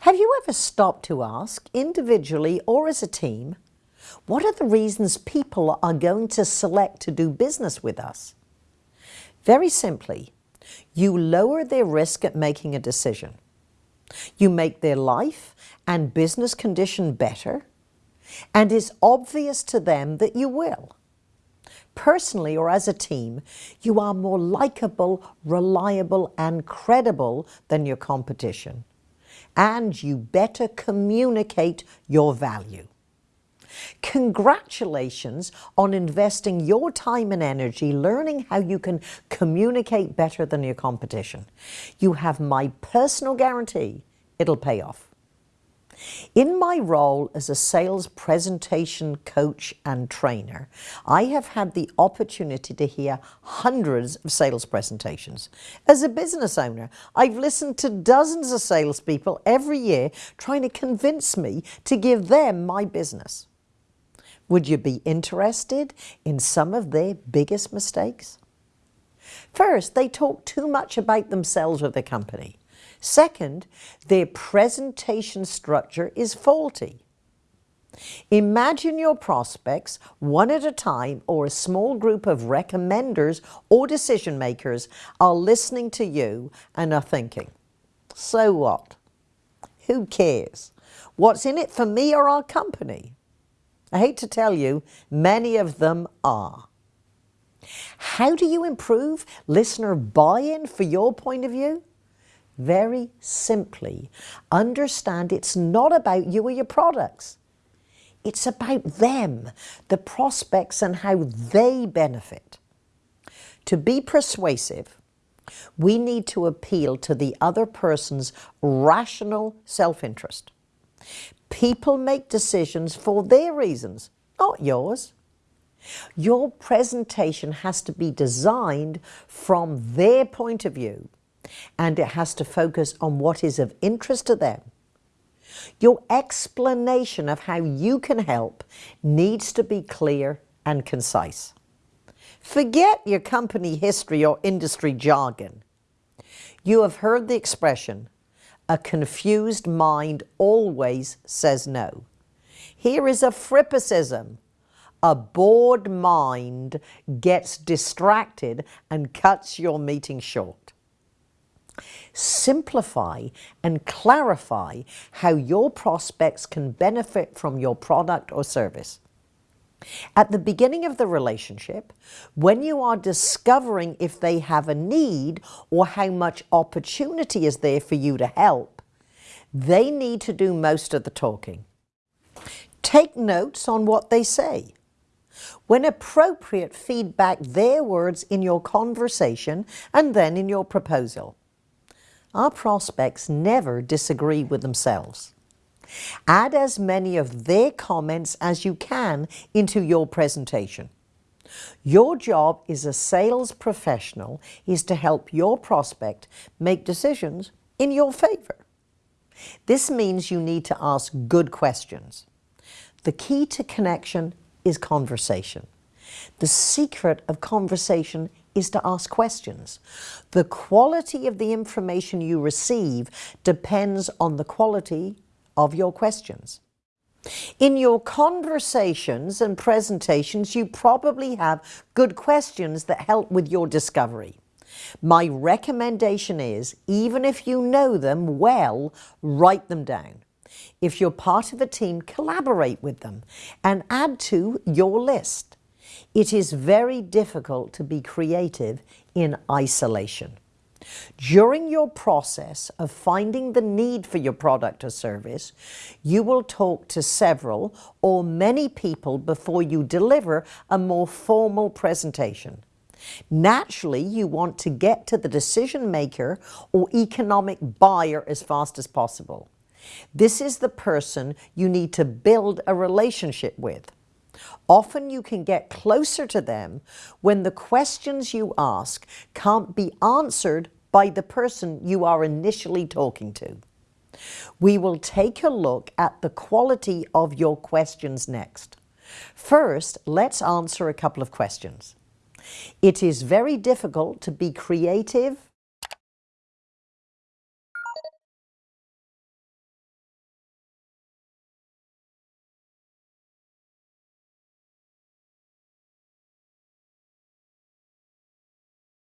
Have you ever stopped to ask, individually or as a team, what are the reasons people are going to select to do business with us? Very simply, you lower their risk at making a decision. You make their life and business condition better, and it's obvious to them that you will. Personally or as a team, you are more likable, reliable, and credible than your competition and you better communicate your value. Congratulations on investing your time and energy learning how you can communicate better than your competition. You have my personal guarantee it'll pay off. In my role as a sales presentation coach and trainer, I have had the opportunity to hear hundreds of sales presentations. As a business owner, I've listened to dozens of salespeople every year trying to convince me to give them my business. Would you be interested in some of their biggest mistakes? First, they talk too much about themselves or their company. Second, their presentation structure is faulty. Imagine your prospects, one at a time or a small group of recommenders or decision makers are listening to you and are thinking, so what? Who cares? What's in it for me or our company? I hate to tell you, many of them are. How do you improve listener buy-in for your point of view? Very simply, understand it's not about you or your products. It's about them, the prospects and how they benefit. To be persuasive, we need to appeal to the other person's rational self-interest. People make decisions for their reasons, not yours. Your presentation has to be designed from their point of view and it has to focus on what is of interest to them. Your explanation of how you can help needs to be clear and concise. Forget your company history or industry jargon. You have heard the expression, a confused mind always says no. Here is a frippicism. A bored mind gets distracted and cuts your meeting short simplify and clarify how your prospects can benefit from your product or service. At the beginning of the relationship, when you are discovering if they have a need or how much opportunity is there for you to help, they need to do most of the talking. Take notes on what they say. When appropriate, feedback their words in your conversation and then in your proposal. Our prospects never disagree with themselves. Add as many of their comments as you can into your presentation. Your job as a sales professional is to help your prospect make decisions in your favor. This means you need to ask good questions. The key to connection is conversation. The secret of conversation is to ask questions. The quality of the information you receive depends on the quality of your questions. In your conversations and presentations, you probably have good questions that help with your discovery. My recommendation is, even if you know them well, write them down. If you're part of a team, collaborate with them and add to your list. It is very difficult to be creative in isolation. During your process of finding the need for your product or service, you will talk to several or many people before you deliver a more formal presentation. Naturally, you want to get to the decision maker or economic buyer as fast as possible. This is the person you need to build a relationship with. Often you can get closer to them when the questions you ask can't be answered by the person you are initially talking to. We will take a look at the quality of your questions next. First, let's answer a couple of questions. It is very difficult to be creative